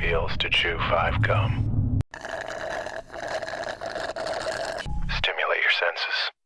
feels to chew five gum. Stimulate your senses.